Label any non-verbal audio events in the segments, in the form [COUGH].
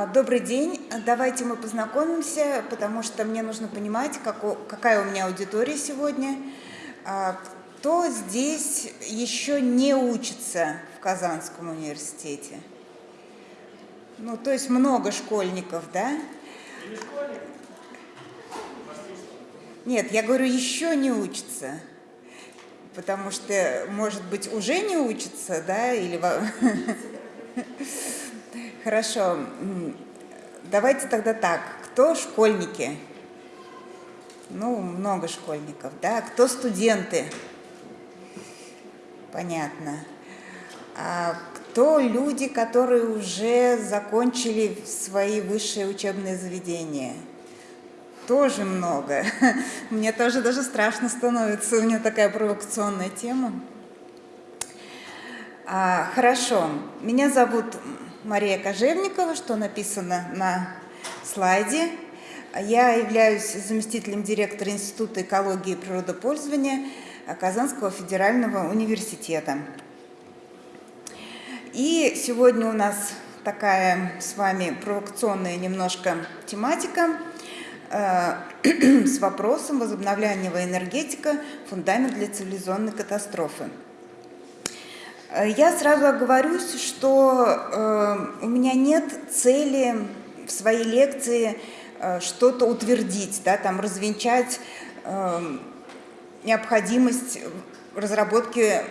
А, добрый день. Давайте мы познакомимся, потому что мне нужно понимать, какая у меня аудитория сегодня. А, кто здесь еще не учится в Казанском университете? Ну, то есть много школьников, да? Нет, я говорю, еще не учится. Потому что, может быть, уже не учится, да, или... Хорошо. Давайте тогда так. Кто школьники? Ну, много школьников, да? Кто студенты? Понятно. А кто люди, которые уже закончили свои высшие учебные заведения? Тоже много. [LAUGHS] Мне тоже даже страшно становится, у меня такая провокационная тема. А, хорошо, меня зовут Мария Кожевникова, что написано на слайде. Я являюсь заместителем директора Института экологии и природопользования Казанского федерального университета. И сегодня у нас такая с вами провокационная немножко тематика э, [CLEARS THROAT] с вопросом возобновляемого энергетика – фундамент для цивилизационной катастрофы. Э, я сразу оговорюсь, что э, у меня нет цели в своей лекции э, что-то утвердить, да, там развенчать необходимость разработки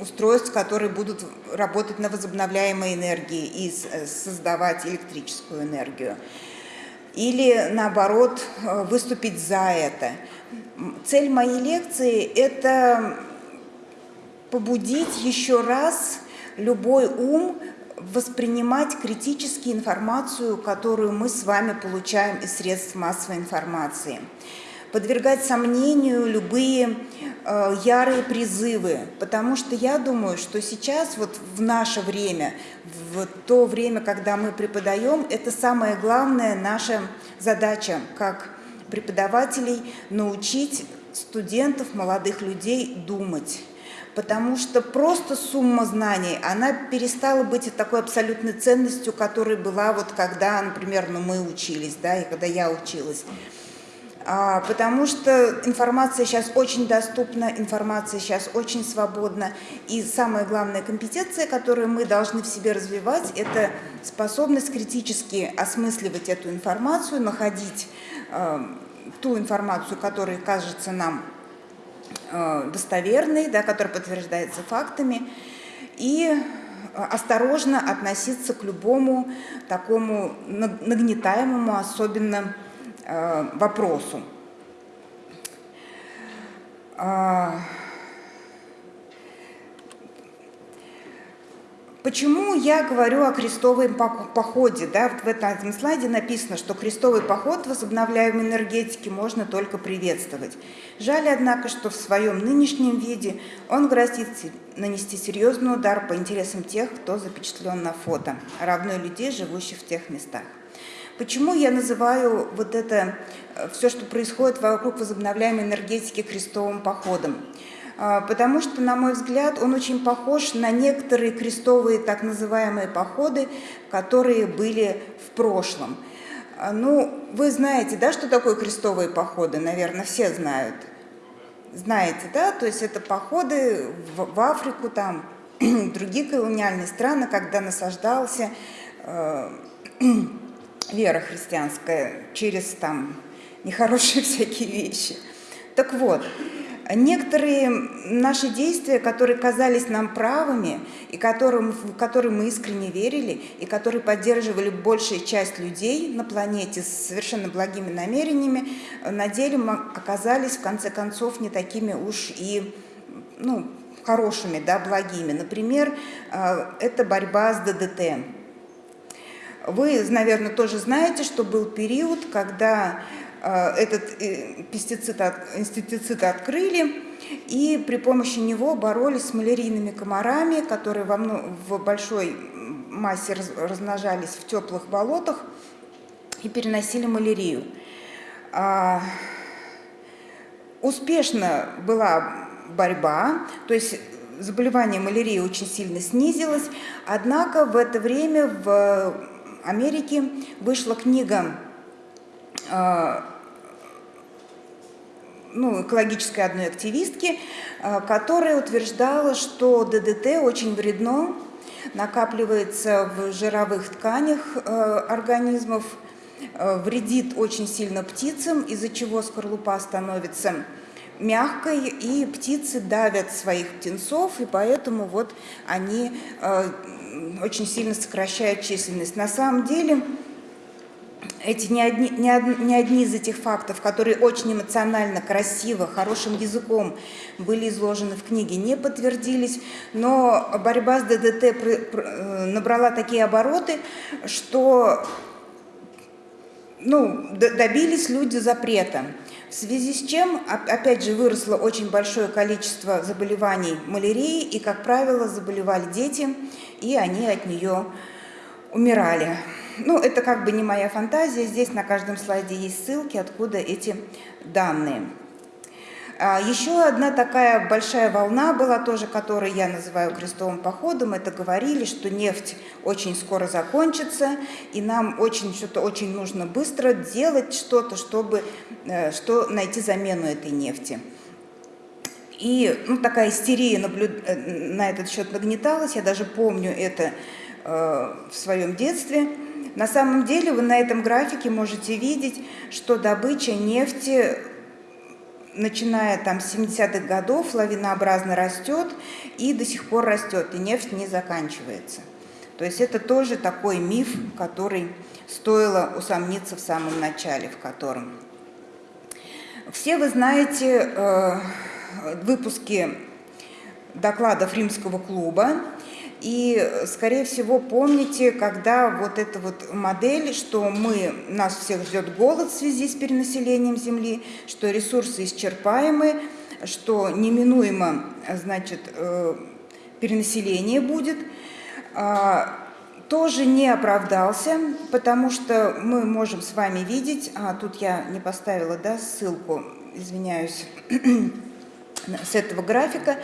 устройств, которые будут работать на возобновляемой энергии и создавать электрическую энергию. Или, наоборот, выступить за это. Цель моей лекции – это побудить еще раз любой ум воспринимать критически информацию, которую мы с вами получаем из средств массовой информации. Подвергать сомнению любые э, ярые призывы, потому что я думаю, что сейчас, вот в наше время, в то время, когда мы преподаем, это самая главная наша задача, как преподавателей, научить студентов, молодых людей думать потому что просто сумма знаний, она перестала быть такой абсолютной ценностью, которой была вот когда, например, ну, мы учились, да, и когда я училась. А, потому что информация сейчас очень доступна, информация сейчас очень свободна, и самая главная компетенция, которую мы должны в себе развивать, это способность критически осмысливать эту информацию, находить э, ту информацию, которая кажется нам достоверный, да, который подтверждается фактами, и э, осторожно относиться к любому такому нагнетаемому особенно э, вопросу. Почему я говорю о крестовом походе? Да, в этом слайде написано, что крестовый поход возобновляемой энергетики можно только приветствовать. Жаль, однако, что в своем нынешнем виде он грозит нанести серьезный удар по интересам тех, кто запечатлен на фото, равно людей, живущих в тех местах. Почему я называю вот это, э, все, что происходит вокруг возобновляемой энергетики крестовым походом? А, потому что, на мой взгляд, он очень похож на некоторые крестовые так называемые походы, которые были в прошлом. А, ну, вы знаете, да, что такое крестовые походы? Наверное, все знают. Знаете, да? То есть это походы в, в Африку, там, [CLEARS THROAT] другие колониальные страны, когда насаждался э, [CLEARS THROAT] вера христианская через там нехорошие [LAUGHS] всякие вещи. Так вот, Некоторые наши действия, которые казались нам правыми, и которым, в которые мы искренне верили, и которые поддерживали большая часть людей на планете с совершенно благими намерениями, на деле оказались, в конце концов, не такими уж и ну, хорошими, да, благими. Например, э, это борьба с ДДТ. Вы, наверное, тоже знаете, что был период, когда Э, этот э, пестицид, инсектицид открыли, и при помощи него боролись с малярийными комарами, которые во, в большой массе размножались в теплых болотах и переносили малярию. А, успешно была борьба, то есть заболевание малярией очень сильно снизилось, однако в это время в Америки вышла книга ну, экологической одной активистки, которая утверждала, что ДДТ очень вредно, накапливается в жировых тканях организмов, вредит очень сильно птицам, из-за чего скорлупа становится мягкой, и птицы давят своих птенцов, и поэтому вот они э, очень сильно сокращают численность. На самом деле, эти не одни, не, од, не одни из этих фактов, которые очень эмоционально, красиво, хорошим языком были изложены в книге, не подтвердились, но борьба с ДДТ э, набрала такие обороты, что ну, добились люди запрета. В связи с чем, опять же, выросло очень большое количество заболеваний малярией, и, как правило, заболевали дети, и они от нее умирали. Ну, это как бы не моя фантазия, здесь на каждом слайде есть ссылки, откуда эти данные. А, Еще одна такая большая волна была тоже, которую я называю крестовым походом. Это говорили, что нефть очень скоро закончится, и нам очень что-то очень нужно быстро делать что-то, чтобы э, что, найти замену этой нефти. И ну, такая истерия наблюд... Э, на этот счет нагнеталась, я даже помню это э, в своем детстве. На самом деле вы на этом графике можете видеть, что добыча нефти начиная там с 70-х годов лавинообразно растет и до сих пор растет, и нефть не заканчивается. То есть это тоже такой миф, который стоило усомниться в самом начале, в котором. Все вы знаете э, выпуски докладов Римского клуба, и, скорее всего, помните, когда вот эта вот модель, что мы, нас всех ждет голод в связи с перенаселением Земли, что ресурсы исчерпаемы, что неминуемо, значит, э, перенаселение будет, а, тоже не оправдался, потому что мы можем с вами видеть, а тут я не поставила да, ссылку, извиняюсь, [CLEARS THROAT] с этого графика,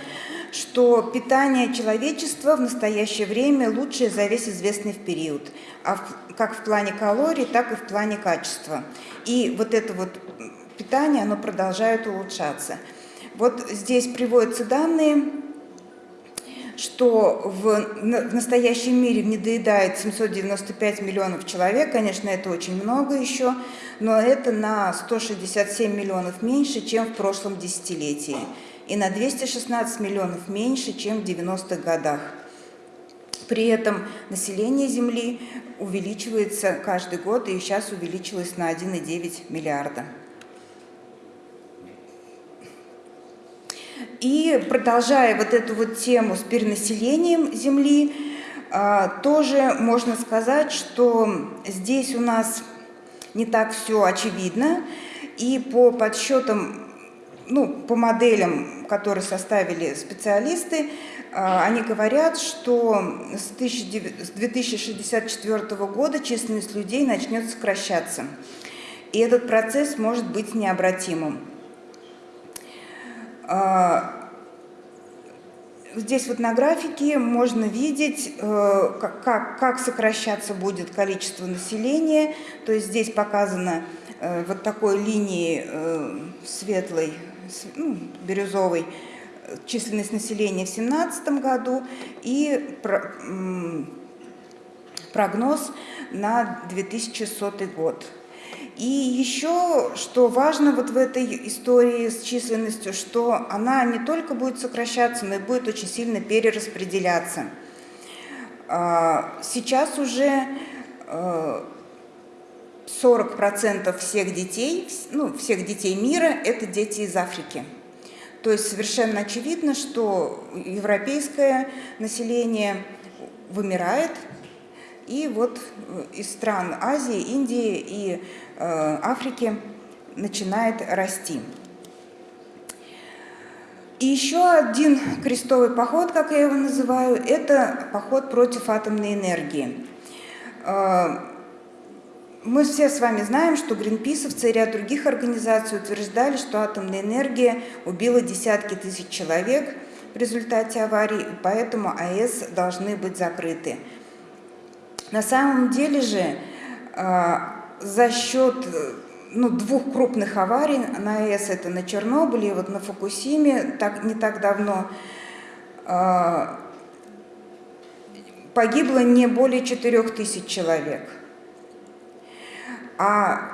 что питание человечества в настоящее время лучшее за весь известный период, а как в плане калорий, так и в плане качества. И вот это вот питание, оно продолжает улучшаться. Вот здесь приводятся данные, что в настоящем мире недоедает 795 миллионов человек, конечно, это очень много еще, но это на 167 миллионов меньше, чем в прошлом десятилетии и на 216 миллионов меньше, чем в 90-х годах. При этом население Земли увеличивается каждый год и сейчас увеличилось на 1,9 миллиарда. И продолжая вот эту вот тему с перенаселением Земли, а, тоже можно сказать, что здесь у нас не так все очевидно. И по подсчетам ну, по моделям, которые составили специалисты, а, они говорят, что с 2064 года численность людей начнет сокращаться. И этот процесс может быть необратимым. А, здесь вот на графике можно видеть, э, как, как сокращаться будет количество населения. То есть здесь показано э, вот такой линией э, светлой ну, бирюзовый, численность населения в 2017 году и прогноз на 2100 год. И еще, что важно вот в этой истории с численностью, что она не только будет сокращаться, но и будет очень сильно перераспределяться. А, сейчас уже э, 40% всех детей, ну, всех детей мира – это дети из Африки. То есть совершенно очевидно, что европейское население вымирает, и вот из стран Азии, Индии и э, Африки начинает расти. И еще один крестовый поход, как я его называю, это поход против атомной энергии. Э, мы все с вами знаем, что гринписовцы и ряд других организаций утверждали, что атомная энергия убила десятки тысяч человек в результате аварии, поэтому АЭС должны быть закрыты. На самом деле же за счет ну, двух крупных аварий на АЭС, это на Чернобыле и вот на Фукусиме, так, не так давно, погибло не более 4 тысяч человек. А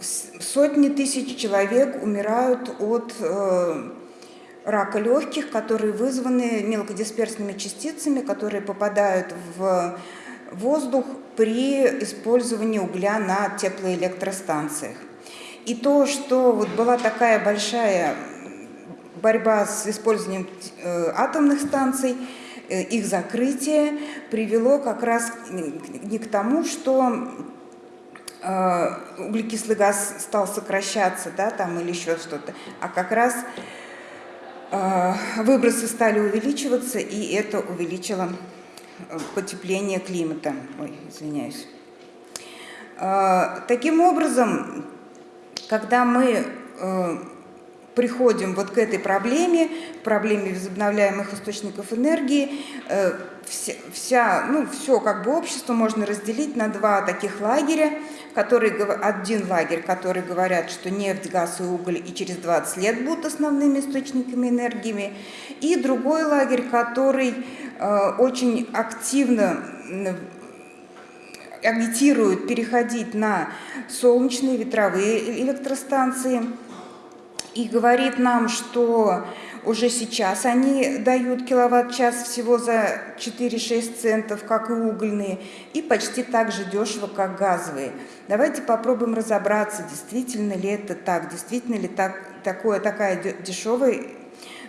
сотни тысяч человек умирают от э, рака легких, которые вызваны мелкодисперсными частицами, которые попадают в воздух при использовании угля на теплоэлектростанциях. И то, что вот была такая большая борьба с использованием э, атомных станций, э, их закрытие привело как раз не к тому, что углекислый газ стал сокращаться, да, там или еще что-то, а как раз э, выбросы стали увеличиваться, и это увеличило э, потепление климата. Ой, извиняюсь. Э, таким образом, когда мы э, приходим вот к этой проблеме, проблеме возобновляемых источников энергии, э, вся, ну, все как бы общество можно разделить на два таких лагеря, которые, один лагерь, который говорят, что нефть, газ и уголь и через 20 лет будут основными источниками энергии, и другой лагерь, который э, очень активно агитирует переходить на солнечные ветровые электростанции и говорит нам, что уже сейчас они дают киловатт-час всего за 4-6 центов, как и угольные, и почти так же дешево, как газовые. Давайте попробуем разобраться, действительно ли это так, действительно ли так, такое, такая дешевая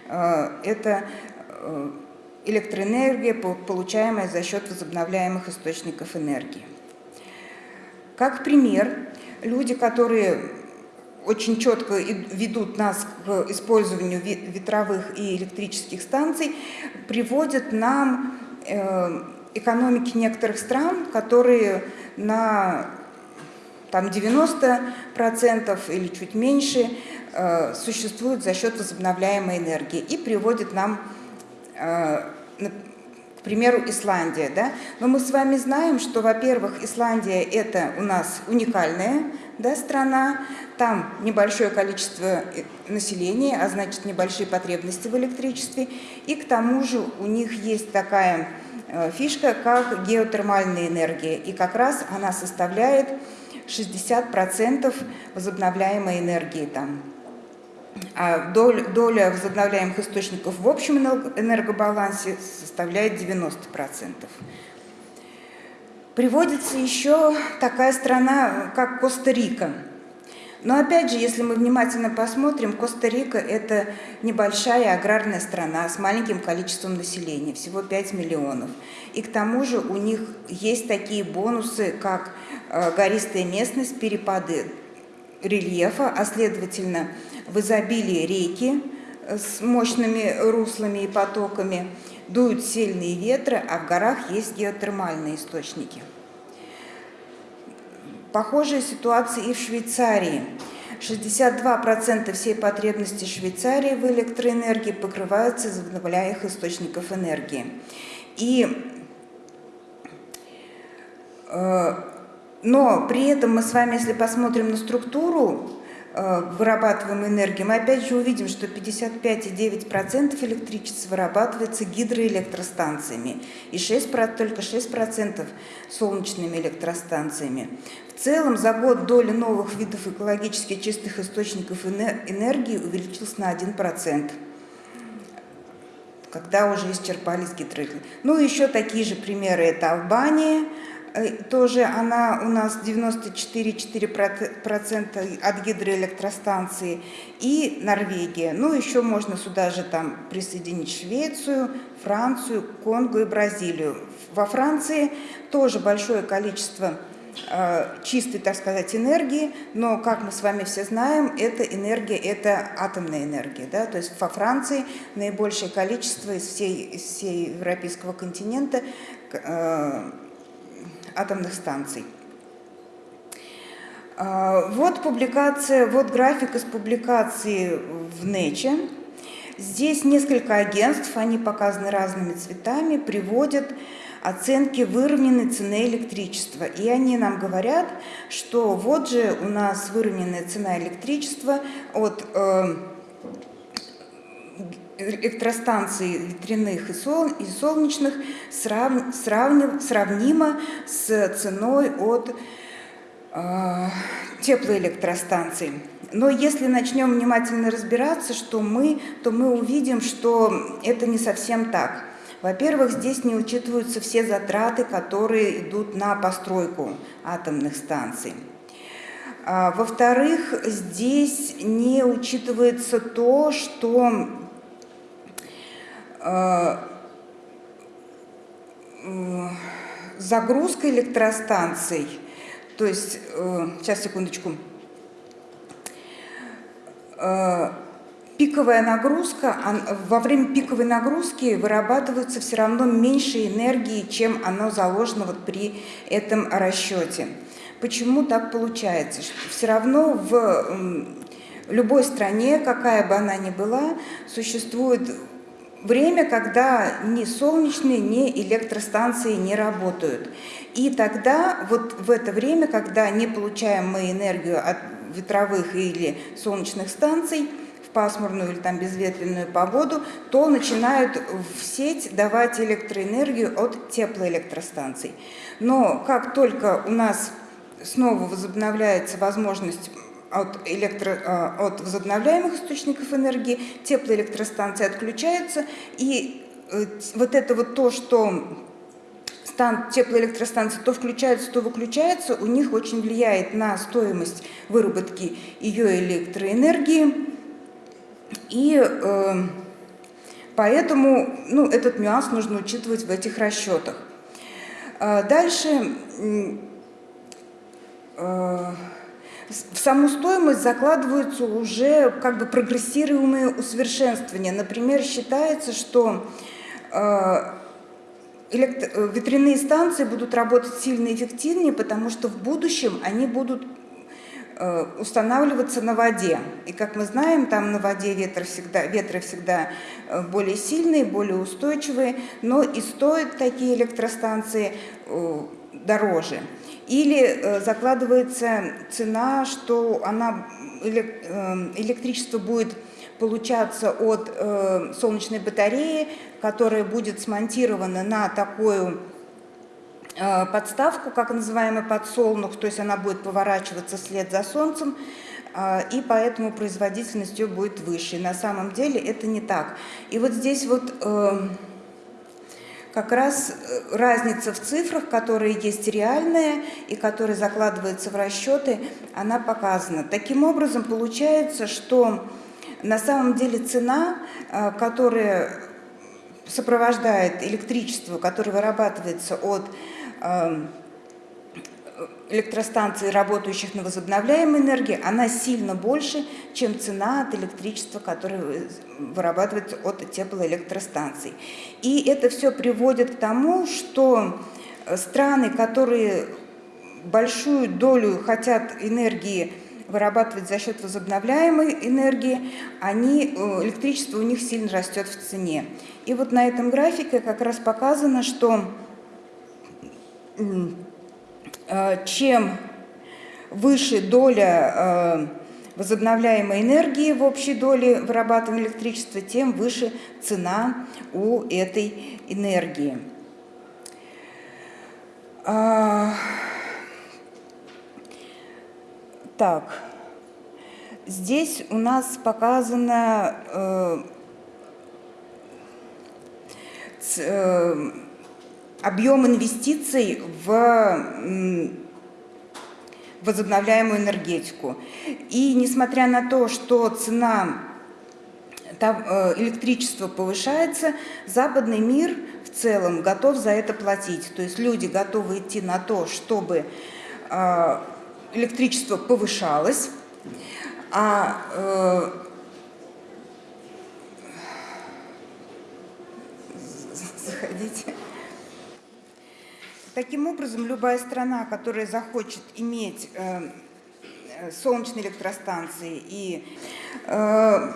э, это э, электроэнергия, получаемая за счет возобновляемых источников энергии. Как пример, люди, которые очень четко ведут нас к использованию ветровых и электрических станций, приводят нам э, экономики некоторых стран, которые на там 90% или чуть меньше э, существуют за счет возобновляемой энергии и приводят нам, э, к примеру, Исландия. Да? Но мы с вами знаем, что, во-первых, Исландия – это у нас уникальная да, страна, там небольшое количество э, населения, а значит небольшие потребности в электричестве, и к тому же у них есть такая э, фишка, как геотермальная энергия, и как раз она составляет 60% возобновляемой энергии там. А доля, доля возобновляемых источников в общем энергобалансе составляет 90%. Приводится еще такая страна, как Коста-Рика. Но опять же, если мы внимательно посмотрим, Коста-Рика – это небольшая аграрная страна с маленьким количеством населения, всего 5 миллионов. И к тому же у них есть такие бонусы, как э, гористая местность, перепады рельефа, а следовательно в изобилии реки с мощными руслами и потоками – дуют сильные ветры, а в горах есть геотермальные источники. Похожая ситуация и в Швейцарии. 62% всей потребности Швейцарии в электроэнергии покрываются из возобновляемых источников энергии. И, э, но при этом мы с вами, если посмотрим на структуру вырабатываемой энергии, мы опять же увидим, что 55,9% электричества вырабатывается гидроэлектростанциями и 6, только 6% солнечными электростанциями. В целом за год доля новых видов экологически чистых источников энергии увеличилась на 1% когда уже исчерпались гидроэлектростанции. Ну, еще такие же примеры – это Албания – Э, тоже она у нас 94,4% от гидроэлектростанции и Норвегия. Ну, еще можно сюда же там присоединить Швецию, Францию, Конго и Бразилию. Во Франции тоже большое количество э, чистой, так сказать, энергии, но, как мы с вами все знаем, эта энергия – это атомная энергия. Да? То есть во Франции наибольшее количество из всей, из всей европейского континента э, атомных станций. А, вот публикация, вот график из публикации в НЭЧе. Здесь несколько агентств, они показаны разными цветами, приводят оценки выровненной цены электричества. И они нам говорят, что вот же у нас выровненная цена электричества от э, электростанций ветряных и, сол, и солнечных срав, сравнив, сравнима с ценой от э, теплоэлектростанций. Но если начнем внимательно разбираться, что мы, то мы увидим, что это не совсем так. Во-первых, здесь не учитываются все затраты, которые идут на постройку атомных станций. А, Во-вторых, здесь не учитывается то, что загрузка электростанций, то есть, э, сейчас, секундочку, э, пиковая нагрузка, во время пиковой нагрузки вырабатывается все равно меньше энергии, чем оно заложено вот при этом расчете. Почему так получается? Все равно в любой стране, какая бы она ни была, существует время, когда ни солнечные, ни электростанции не работают. И тогда, вот в это время, когда не получаем мы энергию от ветровых или солнечных станций, пасмурную или там безветренную погоду, то начинают в сеть давать электроэнергию от теплоэлектростанций. Но как только у нас снова возобновляется возможность от, электро, а, от возобновляемых источников энергии, теплоэлектростанции отключаются, и э, вот это вот то, что стан, теплоэлектростанции то включаются, то выключаются, у них очень влияет на стоимость выработки ее электроэнергии. И э, поэтому ну, этот нюанс нужно учитывать в этих расчетах. Э, дальше э, в саму стоимость закладываются уже как бы прогрессируемые усовершенствования. Например, считается, что э, электро... ветряные станции будут работать сильно эффективнее, потому что в будущем они будут Э, устанавливаться на воде. И как мы знаем, там на воде ветры всегда, ветры всегда э, более сильные, более устойчивые, но и стоят такие электростанции э, дороже. Или закладывается цена, что она, электричество будет получаться от солнечной батареи, которая будет смонтирована на такую Э, подставку, как называемый подсолнух, то есть она будет поворачиваться вслед за солнцем, э, и поэтому производительность ее будет выше. На самом деле это не так. И вот здесь вот э, как раз разница в цифрах, которые есть реальная и которые закладываются в расчеты, она показана. Таким образом, получается, что на самом деле цена, которая сопровождает электричество, которое вырабатывается от Эм, электростанций, работающих на возобновляемой энергии, она сильно больше, чем цена от электричества, которое вырабатывается от теплоэлектростанций. И это все приводит к тому, что страны, которые большую долю хотят энергии вырабатывать за счет возобновляемой энергии, они, э, электричество у них сильно растет в цене. И вот на этом графике как раз показано, что Э, чем выше доля э, возобновляемой энергии в общей доле вырабатываемого электричества, тем выше цена у этой энергии. А, так, здесь у нас показано э, объем инвестиций в возобновляемую энергетику. И несмотря на то, что цена э, электричества повышается, западный мир в целом готов за это платить. То есть люди готовы идти на то, чтобы э, электричество повышалось, а э, заходите. Таким образом, любая страна, которая захочет иметь э, э, солнечные электростанции и э,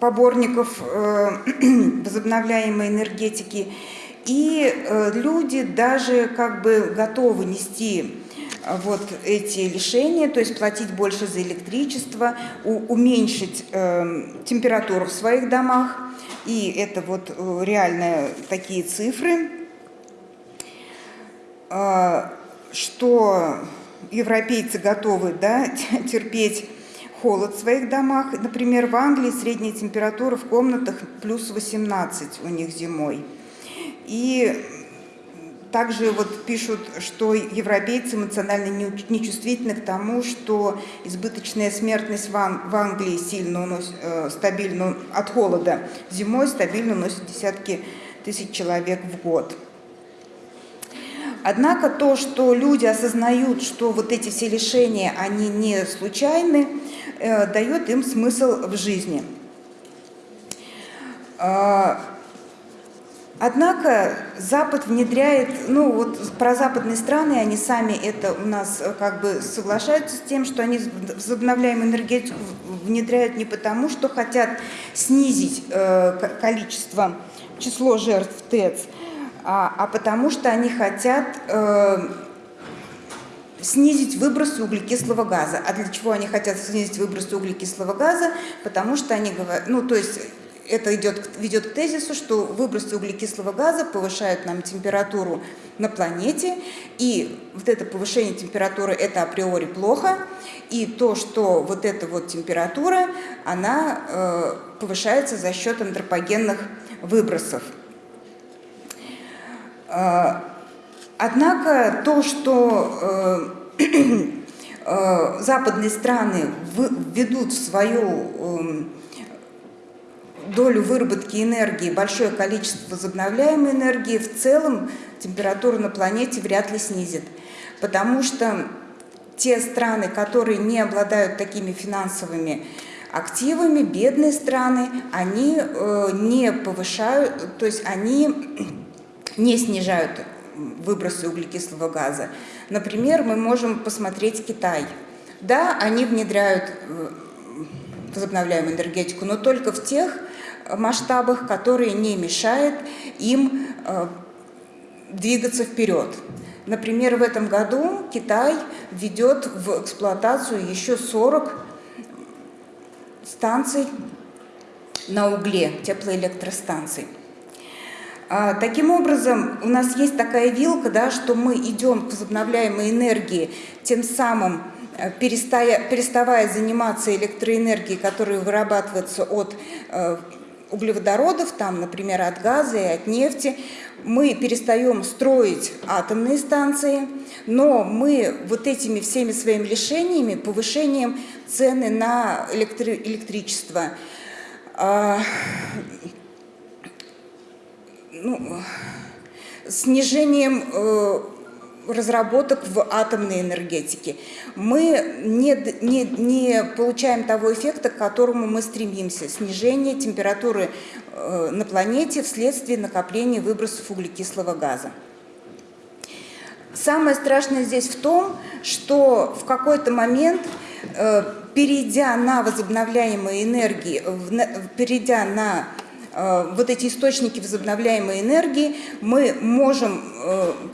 поборников [CLEARS THROAT] возобновляемой энергетики. И люди даже как бы готовы нести вот эти лишения, то есть платить больше за электричество, уменьшить температуру в своих домах. И это вот реально такие цифры. А, что европейцы готовы да, [LAUGHS] терпеть холод в своих домах. Например, в Англии средняя температура в комнатах плюс 18 у них зимой. И также вот пишут, что европейцы эмоционально нечувствительны к тому, что избыточная смертность в Англии сильно уносит, э, стабильно от холода зимой стабильно уносит десятки тысяч человек в год. Однако то, что люди осознают, что вот эти все лишения, они не случайны, э, дает им смысл в жизни. Э, однако Запад внедряет, ну вот про западные страны, они сами это у нас э, как бы соглашаются с тем, что они возобновляемую энергетику внедряют не потому, что хотят снизить э, количество, число жертв ТЭЦ, а, а потому что они хотят э, снизить выбросы углекислого газа. А для чего они хотят снизить выбросы углекислого газа? Потому что они говорят, ну то есть это идет, ведет к тезису, что выбросы углекислого газа повышают нам температуру на планете, и вот это повышение температуры это априори плохо, и то, что вот эта вот температура, она э, повышается за счет антропогенных выбросов. А, однако то, что э, [CLEARS THROAT] э, западные страны введут в свою эм, долю выработки энергии большое количество возобновляемой энергии, в целом температуру на планете вряд ли снизит. Потому что те страны, которые не обладают такими финансовыми активами, бедные страны, они э, не повышают, то есть они не снижают выбросы углекислого газа. Например, мы можем посмотреть Китай. Да, они внедряют э, возобновляемую энергетику, но только в тех масштабах, которые не мешают им э, двигаться вперед. Например, в этом году Китай ведет в эксплуатацию еще 40 станций на угле, теплоэлектростанций. А, таким образом, у нас есть такая вилка, да, что мы идем к возобновляемой энергии, тем самым э, перестая, переставая заниматься электроэнергией, которая вырабатывается от э, углеводородов, там, например, от газа и от нефти, мы перестаем строить атомные станции, но мы вот этими всеми своими лишениями, повышением цены на электри электричество, э, ну, снижением э, разработок в атомной энергетике. Мы не, не, не получаем того эффекта, к которому мы стремимся. Снижение температуры э, на планете вследствие накопления выбросов углекислого газа. Самое страшное здесь в том, что в какой-то момент, э, перейдя на возобновляемые энергии, перейдя на Э, вот эти источники возобновляемой энергии, мы можем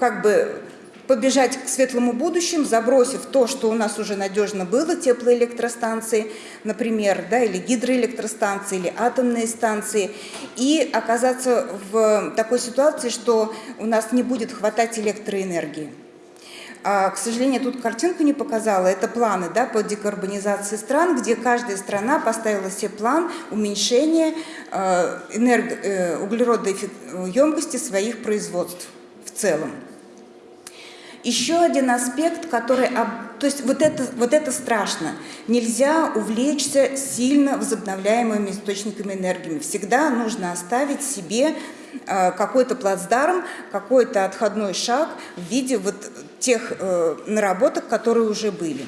как бы побежать к светлому будущему, забросив то, что у нас уже надежно было, теплоэлектростанции, например, да, или гидроэлектростанции, или атомные станции, и оказаться в такой ситуации, что у нас не будет хватать электроэнергии. А, к сожалению, тут картинку не показала. Это планы да, по декарбонизации стран, где каждая страна поставила себе план уменьшения э, энерго, э, углеродоемкости своих производств в целом. Еще один аспект, который... То есть вот это, вот это страшно. Нельзя увлечься сильно возобновляемыми источниками энергии. Всегда нужно оставить себе Э, какой-то плацдарм, какой-то отходной шаг в виде вот тех э, наработок, которые уже были.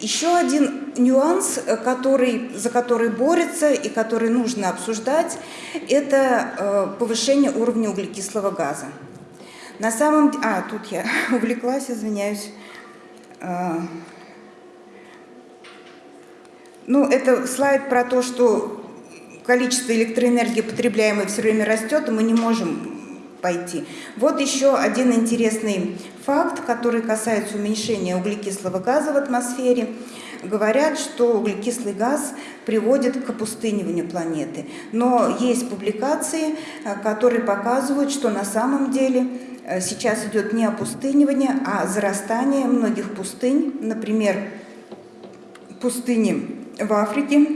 Еще один нюанс, э, который, за который борется и который нужно обсуждать, это повышение уровня углекислого газа. На самом деле... А, тут я [LAUGHS] увлеклась, извиняюсь. Ну, это слайд про то, что количество электроэнергии, потребляемой, все время растет, и мы не можем пойти. Вот еще один интересный факт, который касается уменьшения углекислого газа в атмосфере. Говорят, что углекислый газ приводит к опустыниванию планеты. Но есть публикации, э, которые показывают, что на самом деле сейчас идет не опустынивание, а зарастание многих пустынь. Например, пустыни в Африке.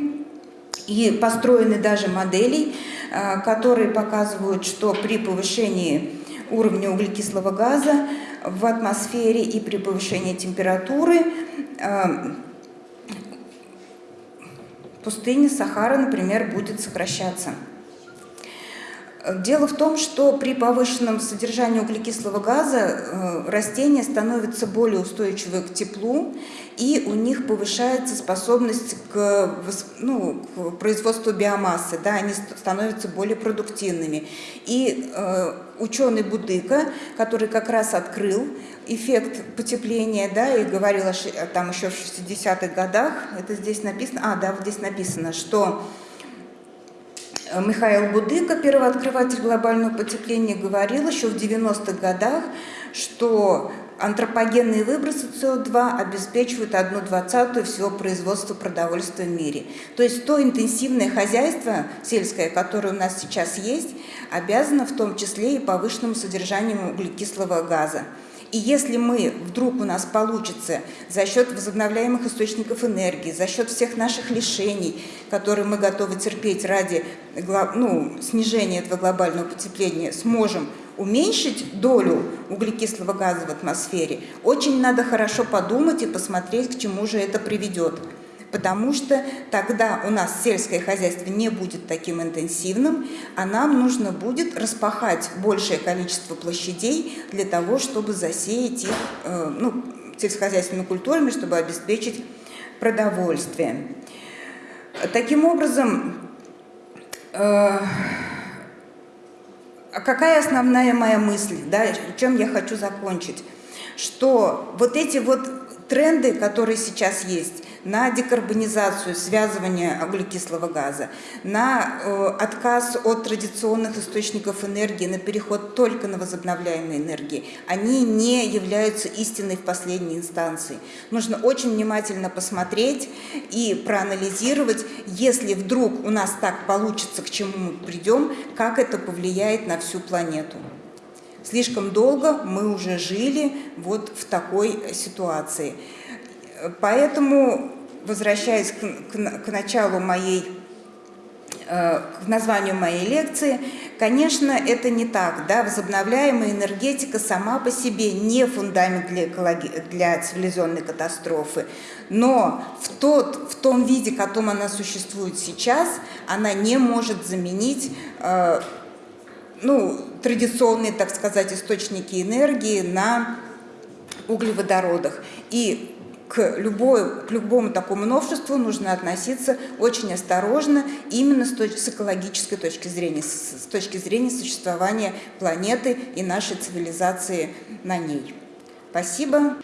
И построены даже модели, э, которые показывают, что при повышении уровня углекислого газа в атмосфере и при повышении температуры пустыня Сахара, например, будет сокращаться. Дело в том, что при повышенном содержании углекислого газа э, растения становятся более устойчивы к теплу, и у них повышается способность к, ну, к производству биомассы, да, они становятся более продуктивными. И э, ученый Будыка, который как раз открыл эффект потепления, да, и говорил там еще в 60-х годах, это здесь написано, а, да, вот здесь написано, что Михаил Будыка, первооткрыватель глобального потепления, говорил еще в 90-х годах, что антропогенные выбросы СО2 обеспечивают одну двадцатую всего производства продовольствия в мире. То есть то интенсивное хозяйство сельское, которое у нас сейчас есть, обязано в том числе и повышенному содержанию углекислого газа. И если мы, вдруг у нас получится за счет возобновляемых источников энергии, за счет всех наших лишений, которые мы готовы терпеть ради ну, снижения этого глобального потепления, сможем уменьшить долю углекислого газа в атмосфере, очень надо хорошо подумать и посмотреть, к чему же это приведет потому что тогда у нас сельское хозяйство не будет таким интенсивным, а нам нужно будет распахать большее количество площадей для того, чтобы засеять их э, ну, сельскохозяйственными культурами, чтобы обеспечить продовольствие. Таким образом, э, какая основная моя мысль, да, чем я хочу закончить? Что вот эти вот тренды, которые сейчас есть, на декарбонизацию, связывание углекислого газа, на э, отказ от традиционных источников энергии, на переход только на возобновляемые энергии, они не являются истиной в последней инстанции. Нужно очень внимательно посмотреть и проанализировать, если вдруг у нас так получится, к чему мы придем, как это повлияет на всю планету. Слишком долго мы уже жили вот в такой ситуации. Поэтому, возвращаясь к, к, к началу моей, э, к названию моей лекции, конечно, это не так. Да? Возобновляемая энергетика сама по себе не фундамент для, экологи... для цивилизационной катастрофы, но в, тот, в том виде, в котором она существует сейчас, она не может заменить э, ну, традиционные, так сказать, источники энергии на углеводородах. И к, любой, к любому такому новшеству нужно относиться очень осторожно, именно с, точ с экологической точки зрения, с, с точки зрения существования планеты и нашей цивилизации на ней. Спасибо.